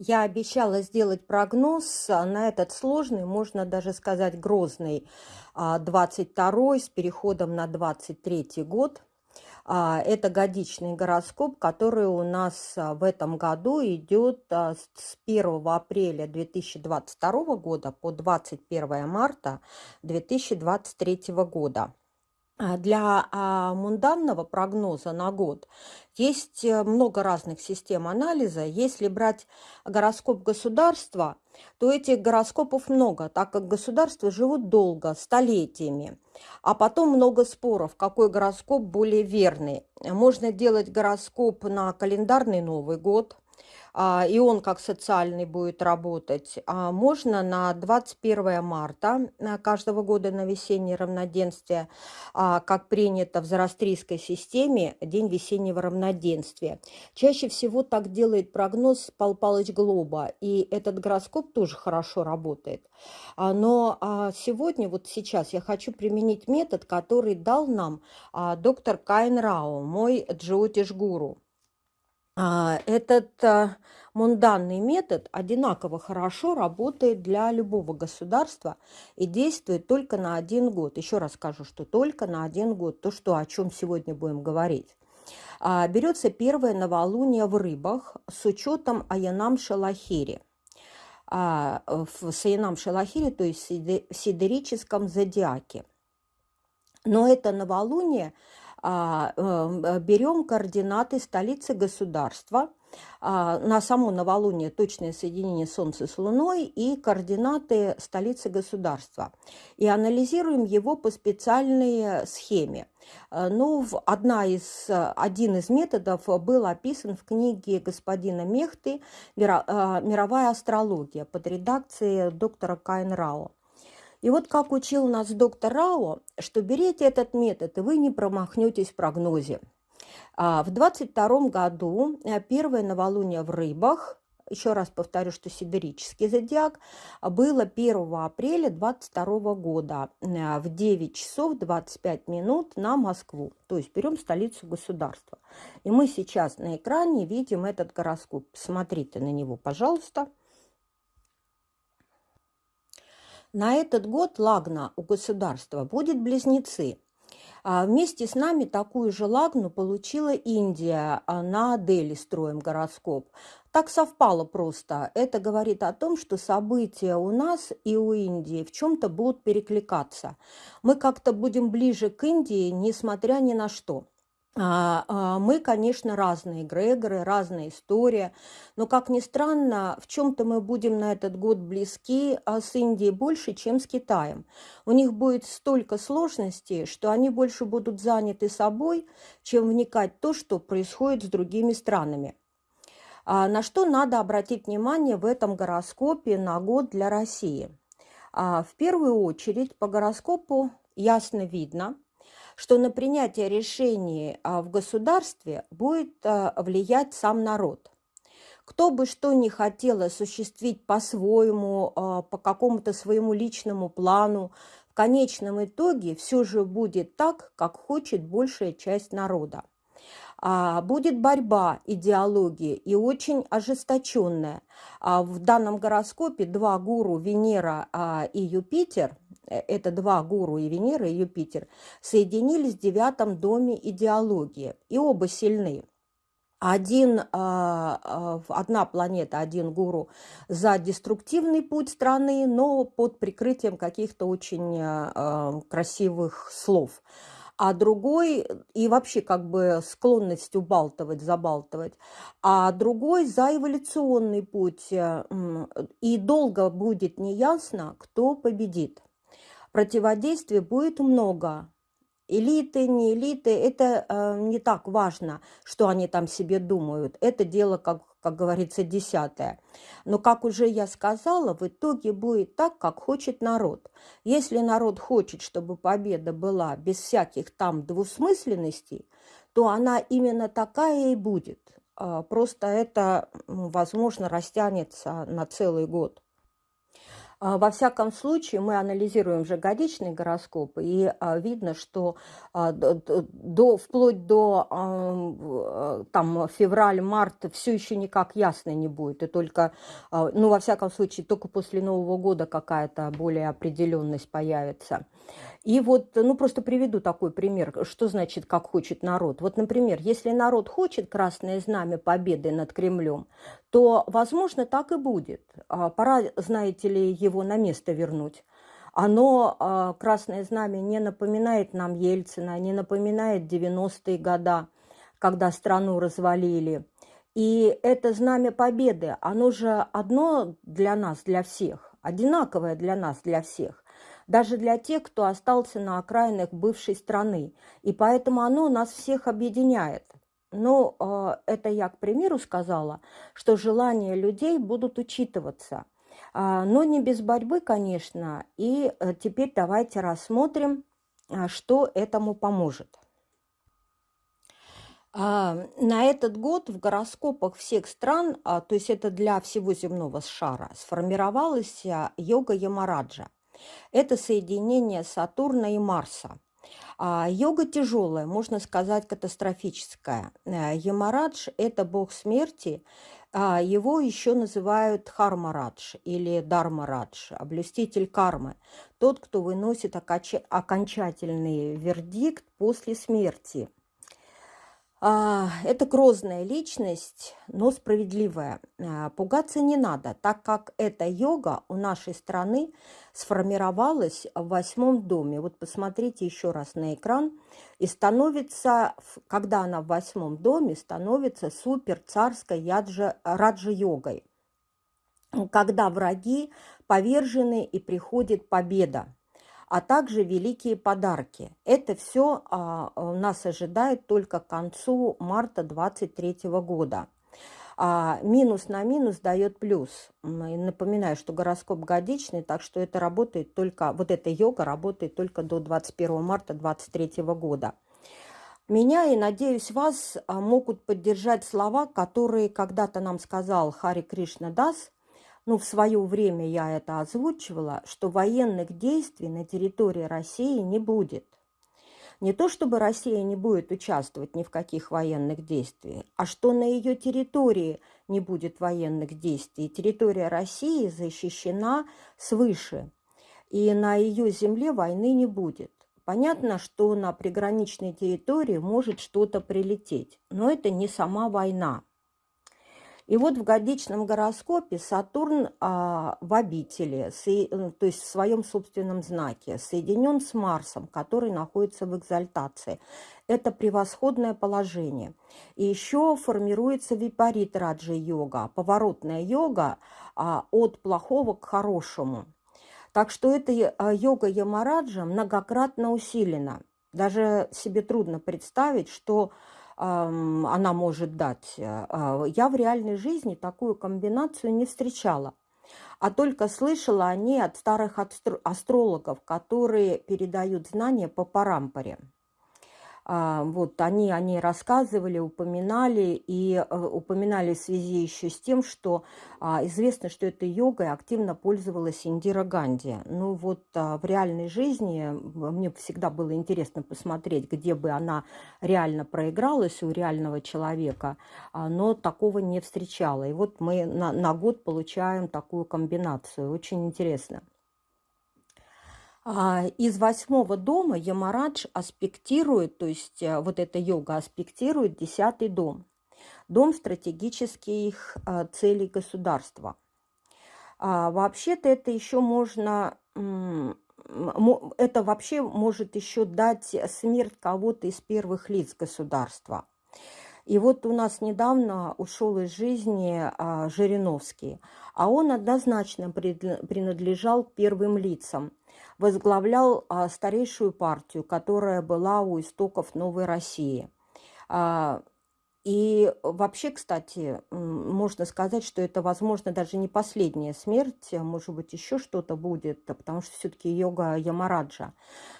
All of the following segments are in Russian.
Я обещала сделать прогноз а, на этот сложный, можно даже сказать грозный, 22 а, с переходом на 23 год. А, это годичный гороскоп, который у нас в этом году идет с 1 апреля 2022 года по 21 марта 2023 года. А, для а, мунданного прогноза на год есть э, много разных систем анализа. Если брать гороскоп государства, то этих гороскопов много, так как государства живут долго, столетиями. А потом много споров, какой гороскоп более верный. Можно делать гороскоп на календарный Новый год – и он как социальный будет работать, а можно на 21 марта э, каждого года на весеннее равноденствие, а, как принято в зороастрийской системе, день весеннего равноденствия. Чаще всего так делает прогноз Пал Палыч Глоба, и этот гороскоп тоже хорошо работает. Но сегодня, вот сейчас я хочу применить метод, который дал нам доктор Кайн Рао, мой джиотиш-гуру. А, этот а, мунданный метод одинаково хорошо работает для любого государства и действует только на один год. Еще раз скажу, что только на один год. То, что, о чем сегодня будем говорить. А, берется первое новолуние в рыбах с учетом Аянам Шалахири. В Аянам Шалахири, то есть в сидерическом зодиаке. Но это новолуние берем координаты столицы государства, а, на само новолуние точное соединение Солнца с Луной и координаты столицы государства. И анализируем его по специальной схеме. Э, ну, одна из, один из методов был описан в книге господина Мехты э, «Мировая астрология» под редакцией доктора Кайн Рао. И вот как учил нас доктор Рао, что берите этот метод, и вы не промахнетесь в прогнозе. А, в 22 году э, первое новолуние в рыбах, еще раз повторю, что сидерический зодиак, было 1 апреля 22 года э, в 9 часов 25 минут на Москву. То есть берем столицу государства. И мы сейчас на экране видим этот гороскоп. Смотрите на него, пожалуйста. На этот год лагна у государства будет близнецы. А вместе с нами такую же лагну получила Индия. А на Дели строим гороскоп. Так совпало просто. Это говорит о том, что события у нас и у Индии в чем-то будут перекликаться. Мы как-то будем ближе к Индии, несмотря ни на что. А, а, мы, конечно, разные эгрегоры, разная история, но, как ни странно, в чем-то мы будем на этот год близки а с Индией больше, чем с Китаем. У них будет столько сложностей, что они больше будут заняты собой, чем вникать в то, что происходит с другими странами. На что надо обратить внимание в этом гороскопе на год для России? В первую очередь по гороскопу ясно видно – что на принятие решений а, в государстве будет а, влиять сам народ. Кто бы что ни хотел осуществить по-своему, а, по какому-то своему личному плану, в конечном итоге все же будет так, как хочет большая часть народа. Будет борьба идеологии и очень ожесточенная. В данном гороскопе два гуру Венера и Юпитер это два гуру и Венера, и Юпитер, соединились в девятом доме идеологии, и оба сильны. Один, а, а, одна планета, один гуру за деструктивный путь страны, но под прикрытием каких-то очень а, красивых слов а другой и вообще как бы склонность убалтывать, забалтывать, а другой за эволюционный путь. Э, и долго будет неясно, кто победит противодействия будет много. Элиты, не элиты, это э, не так важно, что они там себе думают. Это дело, как, как говорится, десятое. Но, как уже я сказала, в итоге будет так, как хочет народ. Если народ хочет, чтобы победа была без всяких там двусмысленностей, то она именно такая и будет. Э, просто это, возможно, растянется на целый год. А, во всяком случае, мы анализируем же годичный гороскоп, и а, видно, что а, до, вплоть до там, февраль-март все еще никак ясно не будет. И только, ну, во всяком случае, только после Нового года какая-то более определенность появится. И вот, ну, просто приведу такой пример, что значит, как хочет народ. Вот, например, если народ хочет красное знамя победы над Кремлем, то, возможно, так и будет. А, пора, знаете ли, его на место вернуть. Оно, а, красное знамя, не напоминает нам Ельцина, не напоминает 90-е года, когда страну развалили. И это знамя победы, оно же одно для нас, для всех, одинаковое для нас, для всех даже для тех, кто остался на окраинах бывшей страны. И поэтому оно нас всех объединяет. Но э, это я, к примеру, сказала, что желания людей будут учитываться. Э, но не без борьбы, конечно. И э, теперь давайте рассмотрим, э, что этому поможет. А, на этот год в гороскопах всех стран, а, то есть это для всего земного шара, сформировалась йога Ямараджа. Это соединение Сатурна и Марса. А йога тяжелая, можно сказать, катастрофическая. Э, Ямарадж – это бог смерти, а его еще называют Хармарадж или Дармарадж, облюститель кармы, тот, кто выносит окончательный вердикт после смерти – это грозная личность, но справедливая. А, пугаться не надо, так как эта йога у нашей страны сформировалась в восьмом доме. Вот посмотрите еще раз на экран. И становится, когда она в восьмом доме, становится супер царской яджа, раджа-йогой. Когда враги повержены и приходит победа а также великие подарки. Это все а, нас ожидает только к концу марта 2023 года. А, минус на минус дает плюс. Напоминаю, что гороскоп годичный, так что это работает только, вот эта йога работает только до 21 марта 2023 года. Меня и, надеюсь, вас а, могут поддержать слова, которые когда-то нам сказал Хари Кришна Дас – ну, в свое время я это озвучивала, что военных действий на территории России не будет. Не то, чтобы Россия не будет участвовать ни в каких военных действиях, а что на ее территории не будет военных действий. Территория России защищена свыше, и на ее земле войны не будет. Понятно, что на приграничной территории может что-то прилететь, но это не сама война. И вот в годичном гороскопе Сатурн а, в обители, с, э, то есть в своем собственном знаке, соединен с Марсом, который находится в экзальтации. Это превосходное положение. И еще формируется випарит раджа-йога, поворотная йога а, от плохого к хорошему. Так что эта э, йога Ямараджа многократно усилена. Даже себе трудно представить, что она может дать. Э, а, я в реальной жизни такую комбинацию не встречала, а только слышала о ней от старых астрологов, которые передают знания по парампоре. А, вот они о ней рассказывали, упоминали, и э, упоминали в связи еще с тем, что а, известно, что этой йогой активно пользовалась Индира Ганди. Ну вот а, в реальной жизни мне всегда было интересно посмотреть, где бы она реально проигралась у реального человека, но такого не встречала. И вот мы на, на год получаем такую комбинацию. Очень интересно. А, из восьмого дома Ямарадж аспектирует, то есть э, вот эта йога аспектирует десятый дом. Дом стратегических а, целей государства. А, вообще-то это еще можно, это вообще может еще дать смерть кого-то из первых лиц государства. И вот у нас недавно ушел из жизни Жириновский, а он однозначно принадлежал к первым лицам – возглавлял а, старейшую партию, которая была у истоков Новой России. А, И вообще, кстати, можно сказать, что это, возможно, даже не последняя смерть, а может быть, еще что-то будет, потому что все-таки йога Ямараджа.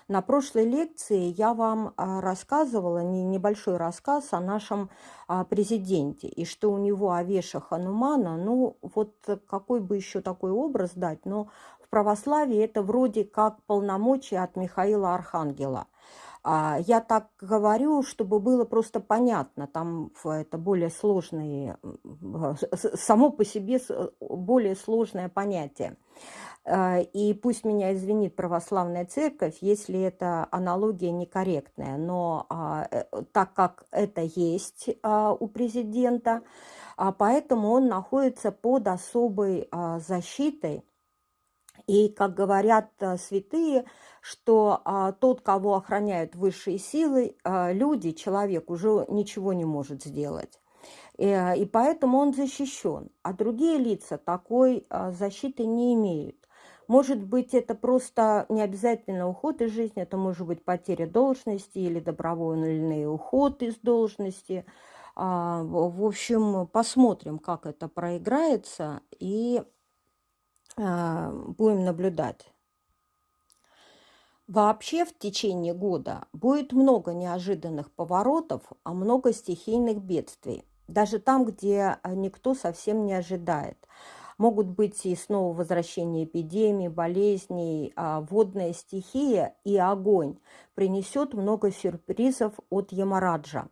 На прошлой лекции я вам рассказывала, небольшой рассказ о нашем президенте, и что у него Авеша Ханумана, ну, вот какой бы еще такой образ дать, но православии это вроде как полномочия от Михаила Архангела – а, я так говорю, чтобы было просто понятно, там это более сложные, само по себе более сложное понятие. А, и пусть меня извинит православная церковь, если эта аналогия некорректная, но а, э, так как это есть у президента, поэтому он находится под особой защитой, и, как говорят э, святые, что а, тот, кого охраняют высшие силы, а, люди, человек уже ничего не может сделать. И, э, и поэтому он защищен. А другие лица такой а, защиты не имеют. Может быть, это просто не обязательно уход из жизни, это может быть потеря должности или добровольный уход из должности. В общем, посмотрим, как это проиграется, и будем наблюдать. Вообще в течение года будет много неожиданных поворотов, а много стихийных бедствий. Даже там, где а, никто совсем не ожидает. Могут быть и снова возвращение эпидемий, болезней, а водная стихия и огонь принесет много сюрпризов от Ямараджа.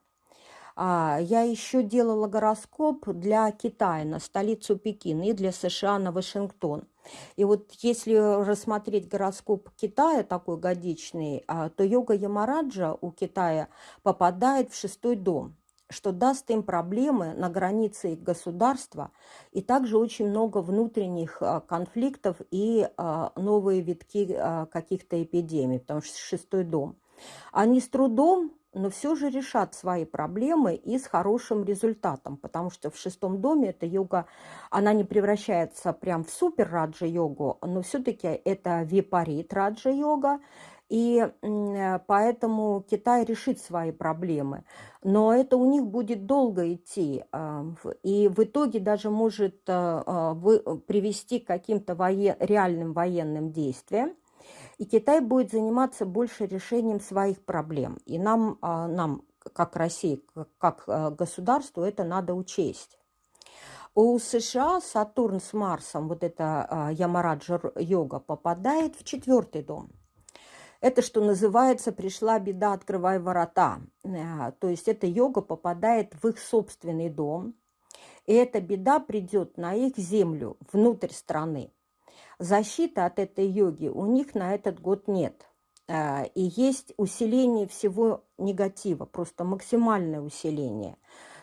А, я еще делала гороскоп для Китая на столицу Пекин и для США на Вашингтон. И вот если рассмотреть гороскоп Китая, такой годичный, а, то йога Ямараджа у Китая попадает в шестой дом, что даст им проблемы на границе их государства, и также очень много внутренних а, конфликтов и новые витки каких-то эпидемий, потому что шестой дом. Они с трудом но все же решат свои проблемы и с хорошим результатом, потому что в шестом доме эта йога, она не превращается прям в супер раджа-йогу, но все-таки это випарит раджа-йога, и поэтому Китай решит свои проблемы. Но это у них будет долго идти. А, и в итоге даже может а, а, привести к каким-то воен... реальным военным действиям. И Китай будет заниматься больше решением своих проблем. И нам, а, нам как России, как а, государству, это надо учесть. У США Сатурн с Марсом, вот эта а, Ямараджа йога, попадает в четвертый дом. Это, что называется, пришла беда, открывай ворота. То есть эта йога попадает в их собственный дом. И эта беда придет на их землю, внутрь страны. Защиты от этой йоги у них на этот год нет. А, и есть усиление всего негатива, просто максимальное усиление.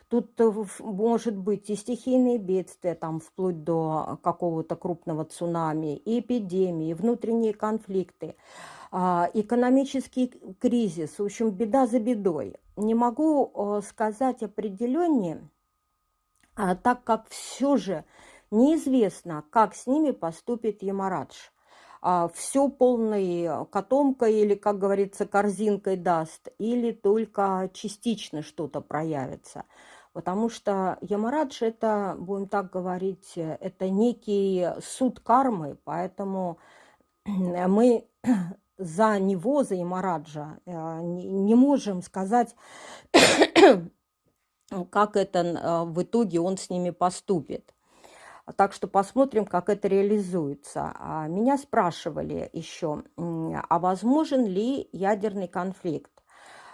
Тут э, может быть и стихийные бедствия, там, вплоть до какого-то крупного цунами, и эпидемии, и внутренние конфликты, а, экономический кризис, в общем, беда за бедой. Не могу э, сказать определеннее, а, так как все же Неизвестно, как с ними поступит Ямарадж. А, все полной котомкой или, как говорится, корзинкой даст, или только частично что-то проявится. Потому что Ямарадж это, будем так говорить, это некий суд кармы, поэтому мы за него, за Ямараджа, э, не можем сказать, как это э, в итоге он с ними поступит. Так что посмотрим, как это реализуется. А меня спрашивали еще, а возможен ли ядерный конфликт?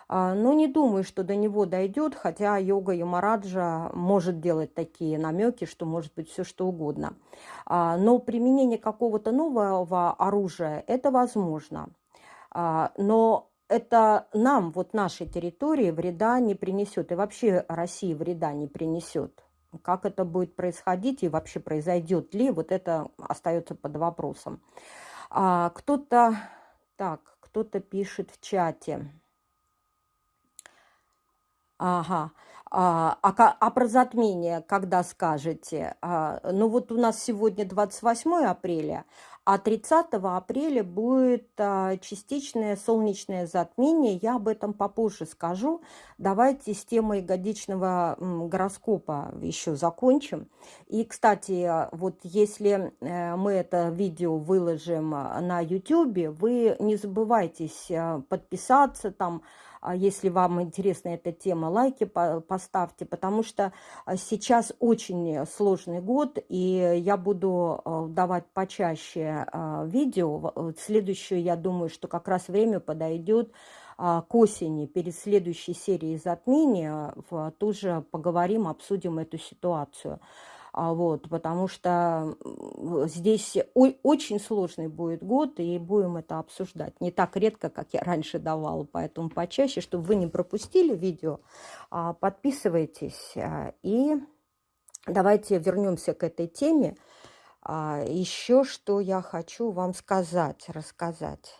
А, ну, не думаю, что до него дойдет, хотя йога Ямараджа может делать такие намеки, что может быть все что угодно. А, но применение какого-то нового оружия – это возможно. Но это нам, вот нашей территории, вреда не принесет. И вообще России вреда не принесет. Как это будет происходить и вообще произойдет ли, вот это остается под вопросом. А, кто-то, так, кто-то пишет в чате. Ага. А, а, а про затмение когда скажете? А, ну вот у нас сегодня 28 апреля, а 30 апреля будет а, частичное солнечное затмение. Я об этом попозже скажу. Давайте с темой годичного гороскопа еще закончим. И, кстати, вот если э, мы это видео выложим на YouTube, вы не забывайтесь э, подписаться там, а если вам интересна эта тема, лайки поставьте, потому что а, сейчас очень сложный год, и я буду а, давать почаще видео. Следующее, я думаю, что как раз время подойдет к осени, перед следующей серией затмения, тоже поговорим, обсудим эту ситуацию. А вот, потому что здесь очень сложный будет год, и будем это обсуждать. Не так редко, как я раньше давала, поэтому почаще, чтобы вы не пропустили видео, а, подписывайтесь. А, и давайте вернемся к этой теме. Еще что я хочу вам сказать, рассказать.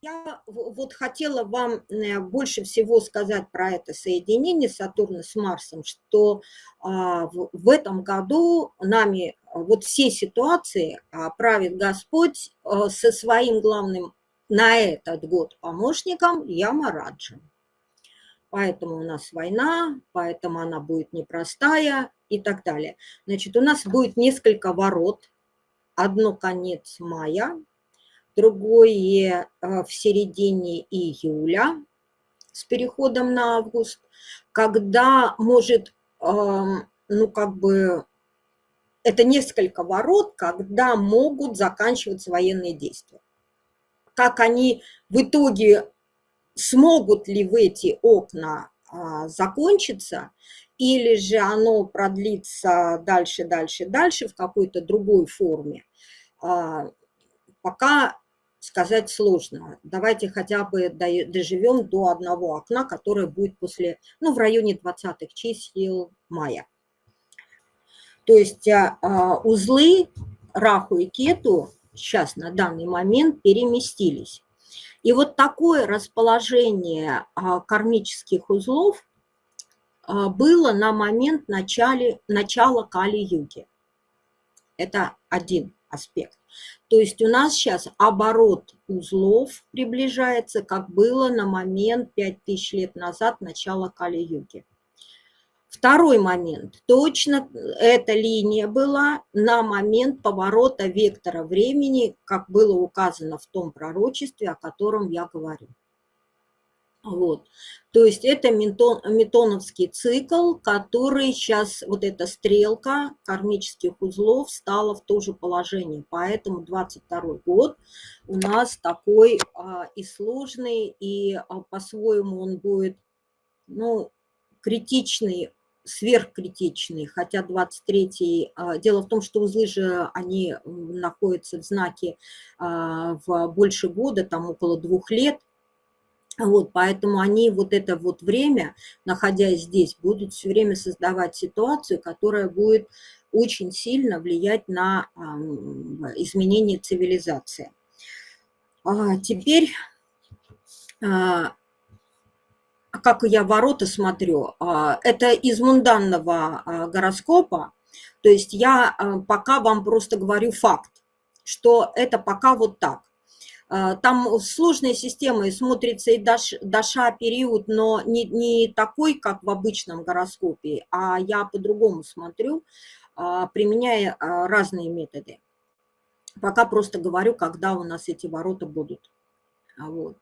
Я вот хотела вам э, больше всего сказать про это соединение Сатурна с Марсом, что а, в этом году нами а, вот все ситуации а, правит Господь со своим главным на этот год помощником Ямараджем. Поэтому у нас война, поэтому она будет непростая и так далее. Значит, у нас будет несколько ворот. Одно конец мая, другое э, в середине июля с переходом на август, когда может, ну как бы, это несколько ворот, когда могут заканчиваться военные действия. Как они в итоге смогут ли в эти окна а, закончиться, или же оно продлится дальше, дальше, дальше в какой-то другой форме, а, пока сказать сложно. Давайте хотя бы доживем до одного окна, которое будет после, ну, в районе 20-х чисел мая. То есть а, а, узлы Раху и Кету сейчас на данный момент переместились. И вот такое расположение а, кармических узлов было на момент начале, начала Кали-юги. Это один аспект. То есть у нас сейчас оборот узлов приближается, как было на момент 5000 лет назад, начала Кали-юги. Второй момент. Точно эта линия была на момент поворота вектора времени, как было указано в том пророчестве, о котором я говорю. Вот. То есть это метон, метоновский цикл, который сейчас, вот эта стрелка кармических узлов стала в то же положение. Поэтому 22 год у нас такой а, и сложный, и а, по-своему он будет ну, критичный, сверхкритичный, хотя 23-й, а, дело в том, что узлы же, они находятся в знаке а, в больше года, там около двух лет, вот, поэтому они вот это вот время, находясь здесь, будут все время создавать ситуацию, которая будет очень сильно влиять на а, изменение цивилизации. А теперь, а, как я ворота смотрю, а, это из мунданного гороскопа, то есть я пока вам просто говорю факт, что это пока вот так. А, там сложная система, и смотрится и Даша период, но не, не такой, как в обычном гороскопе, а я по-другому смотрю, а, применяя а, разные методы. Пока просто говорю, когда у нас эти ворота будут. Вот.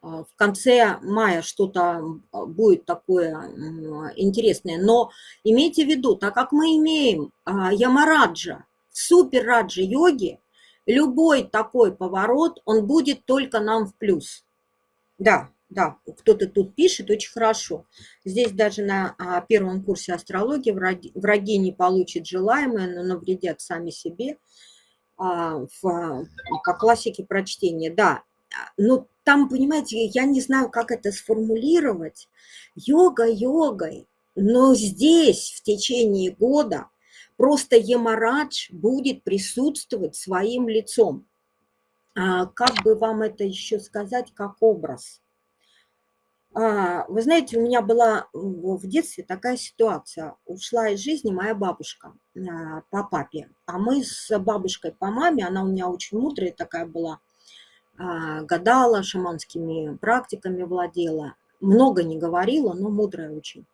В конце мая что-то будет такое интересное. Но имейте в виду, так как мы имеем Ямараджа, супер раджа йоги, любой такой поворот, он будет только нам в плюс. Да, да, кто-то тут пишет, очень хорошо. Здесь даже на а, первом курсе астрологии враги, враги не получат желаемое, но навредят сами себе. А, в, по классике прочтения, да. Но там, понимаете, я не знаю, как это сформулировать. Йога йогой, но здесь в течение года Просто Емарадж будет присутствовать своим лицом. А как бы вам это еще сказать, как образ? А, вы знаете, у меня была в детстве такая ситуация. Ушла из жизни моя бабушка а, по папе, а мы с бабушкой по маме, она у меня очень мудрая такая была, а, гадала, шаманскими практиками владела. Много не говорила, но мудрая очень.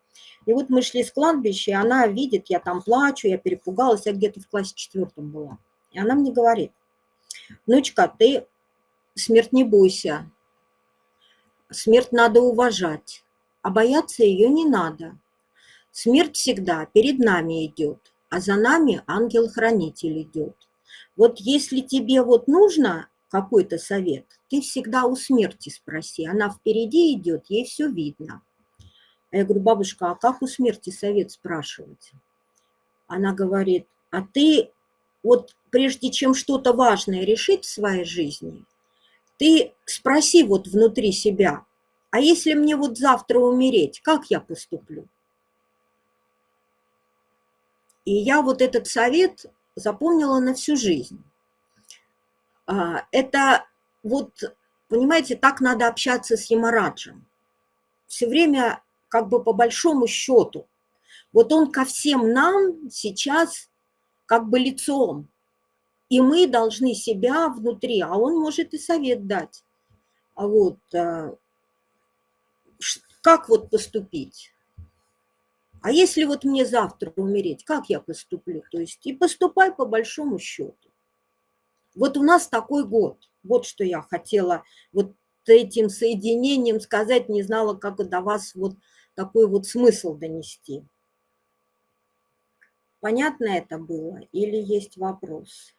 И вот мы шли с кладбища, и она видит, я там плачу, я перепугалась, я где-то в классе четвертом была. И она мне говорит, внучка, ты смерть не бойся, Смерть надо уважать, а бояться ее не надо. Смерть всегда перед нами идет, а за нами ангел-хранитель идет. Вот если тебе вот нужно какой-то совет, ты всегда у смерти спроси. Она впереди идет, ей все видно. А я говорю, бабушка, а как у смерти совет спрашивать? Она говорит, а ты вот прежде чем что-то важное решить в своей жизни, ты спроси вот внутри себя, а если мне вот завтра умереть, как я поступлю? И я вот этот совет запомнила на всю жизнь. А, это вот, понимаете, так надо общаться с Ямараджем. Все время как бы по большому счету. Вот он ко всем нам сейчас как бы лицом. И мы должны себя внутри, а он может и совет дать. А вот, э, как вот поступить? А если вот мне завтра умереть, как я поступлю? То есть и поступай по большому счету. Вот у нас такой год. Вот что я хотела вот этим соединением сказать, не знала, как до вас вот такой вот смысл донести. Понятно это было или есть вопрос?